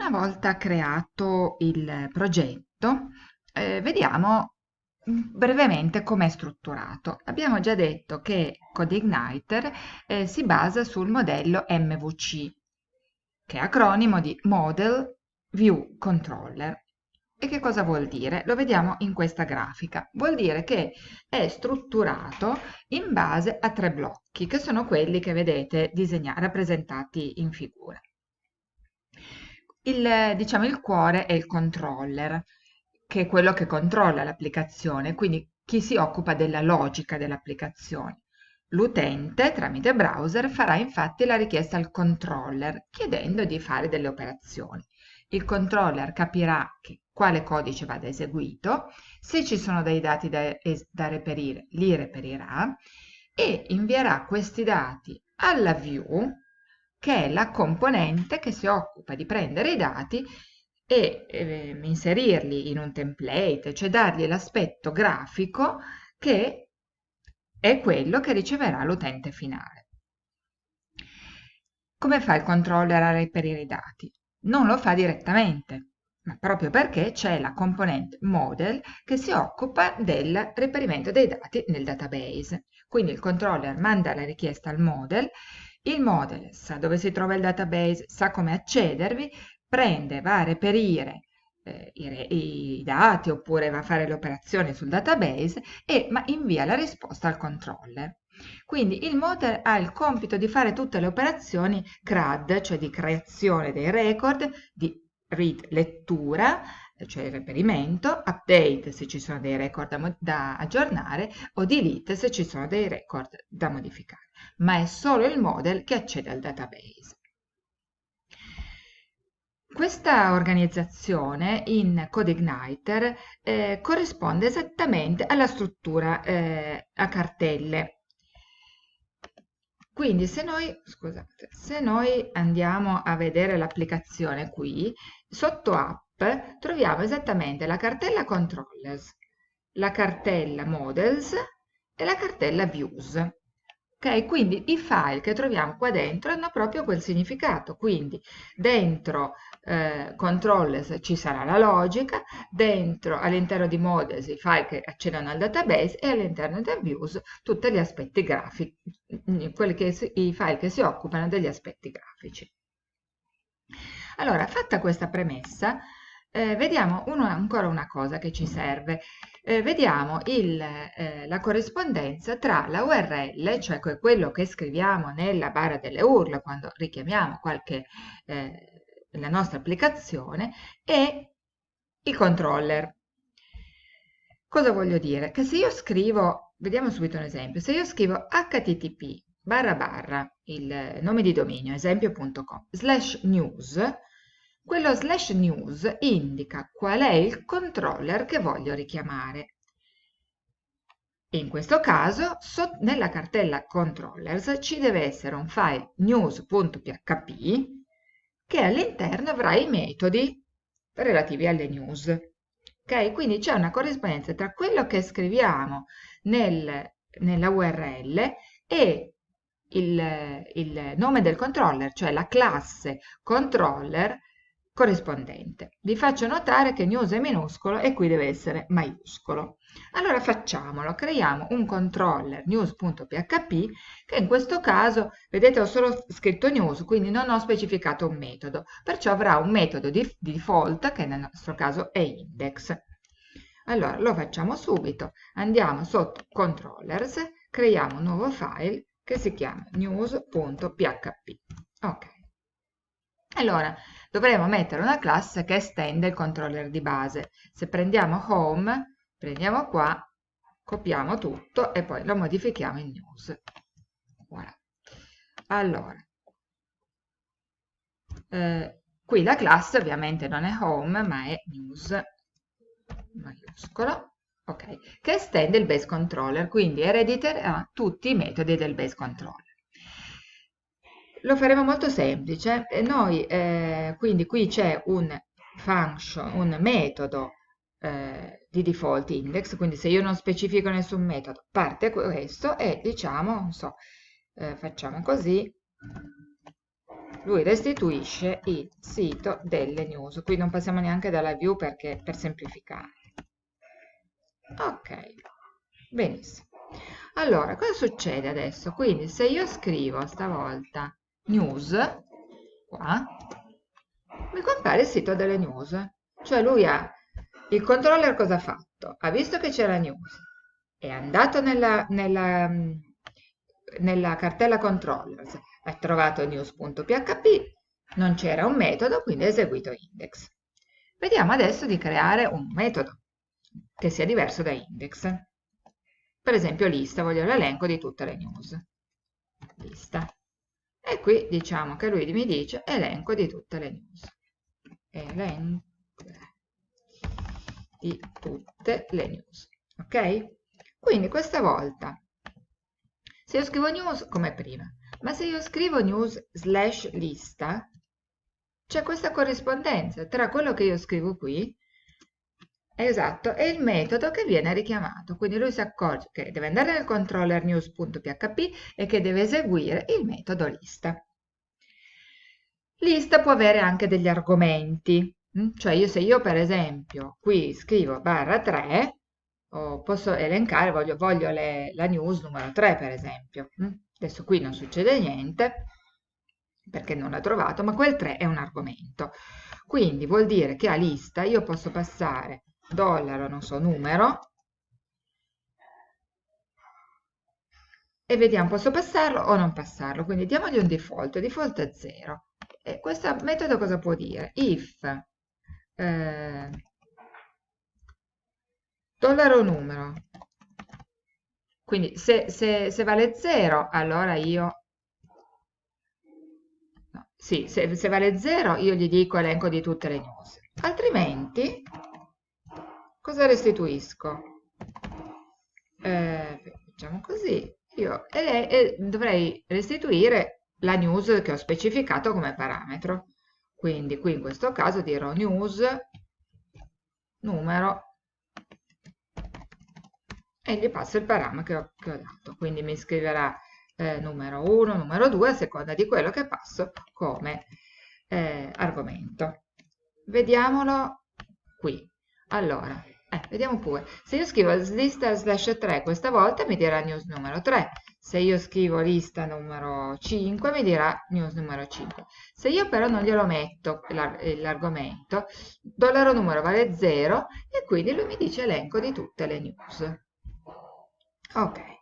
una volta creato il progetto, eh, vediamo brevemente come è strutturato. Abbiamo già detto che CodeIgniter eh, si basa sul modello MVC, che è acronimo di Model View Controller. E che cosa vuol dire? Lo vediamo in questa grafica. Vuol dire che è strutturato in base a tre blocchi, che sono quelli che vedete rappresentati in figura. Il, diciamo, il cuore è il controller, che è quello che controlla l'applicazione, quindi chi si occupa della logica dell'applicazione. L'utente, tramite browser, farà infatti la richiesta al controller, chiedendo di fare delle operazioni. Il controller capirà che, quale codice vada eseguito, se ci sono dei dati da, da reperire, li reperirà e invierà questi dati alla view, che è la componente che si occupa di prendere i dati e eh, inserirli in un template, cioè dargli l'aspetto grafico che è quello che riceverà l'utente finale. Come fa il controller a reperire i dati? Non lo fa direttamente, ma proprio perché c'è la componente model che si occupa del reperimento dei dati nel database. Quindi il controller manda la richiesta al model, il model sa dove si trova il database, sa come accedervi, prende, va a reperire eh, i, i, dati oppure va a fare le operazioni sul database e ma invia la risposta al controller. Quindi il model ha il compito di fare tutte le operazioni CRAD, cioè di creazione dei record, di read lettura, cioè il reperimento, update se ci sono dei record da, da aggiornare o delete se ci sono dei record da modificare. Ma è solo il model che accede al database. Questa organizzazione in CodeIgniter eh, corrisponde esattamente alla struttura eh, a cartelle. Quindi se noi, scusate, se noi andiamo a vedere l'applicazione qui, sotto app troviamo esattamente la cartella controllers, la cartella models e la cartella views. Ok, quindi i file che troviamo qua dentro hanno proprio quel significato, quindi dentro eh, controllers ci sarà la logica, all'interno di models i file che accedono al database e all'interno del views tutti gli aspetti grafici, quelli che, i file che si occupano degli aspetti grafici. Allora, fatta questa premessa, eh, vediamo uno, ancora una cosa che ci serve. Eh, vediamo il, eh, la corrispondenza tra la URL, cioè quello che scriviamo nella barra delle URL quando richiamiamo qualche, eh, la nostra applicazione, e il controller. Cosa voglio dire? Che se io scrivo, vediamo subito un esempio, se io scrivo http barra barra il nome di dominio esempio.com slash news quello slash news indica qual è il controller che voglio richiamare. In questo caso, so, nella cartella controllers ci deve essere un file news.php che all'interno avrà i metodi relativi alle news. Ok, quindi c'è una corrispondenza tra quello che scriviamo nel, nella URL e il, il nome del controller, cioè la classe controller corrispondente. Vi faccio notare che news è minuscolo e qui deve essere maiuscolo. Allora facciamolo, creiamo un controller news.php che in questo caso, vedete ho solo scritto news, quindi non ho specificato un metodo, perciò avrà un metodo di, di default che nel nostro caso è index. Allora lo facciamo subito, andiamo sotto controllers, creiamo un nuovo file che si chiama news.php. Ok. Allora, dovremo mettere una classe che estende il controller di base. Se prendiamo home, prendiamo qua, copiamo tutto e poi lo modifichiamo in news. Voilà. Allora, eh, qui la classe ovviamente non è home ma è news maiuscolo ok che estende il base controller quindi erediterà tutti i metodi del base controller lo faremo molto semplice. Noi, eh, quindi qui c'è un function, un metodo eh, di default index, quindi se io non specifico nessun metodo, parte questo e diciamo, non so, eh, facciamo così, lui restituisce il sito delle news. Qui non passiamo neanche dalla view perché per semplificare. Ok, benissimo. Allora, cosa succede adesso? Quindi se io scrivo stavolta news, qua, mi compare il sito delle news. Cioè lui ha, il controller cosa ha fatto? Ha visto che c'era news, è andato nella, nella, nella cartella controllers, ha trovato news.php, non c'era un metodo, quindi ha eseguito index. Vediamo adesso di creare un metodo che sia diverso da index. Per esempio lista, voglio l'elenco di tutte le news. Lista. E qui diciamo che lui mi dice elenco di tutte le news. Elenco di tutte le news. Ok? Quindi questa volta, se io scrivo news come prima, ma se io scrivo news slash lista, c'è questa corrispondenza tra quello che io scrivo qui Esatto, è il metodo che viene richiamato, quindi lui si accorge che deve andare nel controller news.php e che deve eseguire il metodo lista. Lista può avere anche degli argomenti, mm? cioè io, se io per esempio qui scrivo barra 3, posso elencare, voglio, voglio le, la news numero 3 per esempio. Mm? Adesso qui non succede niente perché non l'ha trovato, ma quel 3 è un argomento. Quindi vuol dire che a lista io posso passare dollaro, non so, numero, e vediamo, posso passarlo o non passarlo, quindi diamogli un default, il default è 0. E questo metodo cosa può dire? If eh, dollaro numero, quindi se, se, se vale 0, allora io no, sì, se, se, vale 0 io gli dico elenco di tutte le news, altrimenti cosa restituisco? Eh, facciamo così, io e, e dovrei restituire la news che ho specificato come parametro. Quindi qui in questo caso dirò news numero e gli passo il parametro che ho, dato. Quindi mi scriverà eh, numero 1, numero 2 a seconda di quello che passo come eh, argomento. Vediamolo qui. Allora, eh, vediamo pure. Se io scrivo lista slash 3 questa volta mi dirà news numero 3. Se io scrivo lista numero 5 mi dirà news numero 5. Se io però non glielo metto l'argomento, dollaro numero vale 0 e quindi lui mi dice elenco di tutte le news. Ok.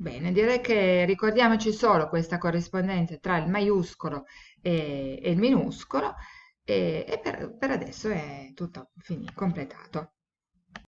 Bene, direi che ricordiamoci solo questa corrispondenza tra il maiuscolo e, e il minuscolo e, e per, per adesso è tutto finito, completato.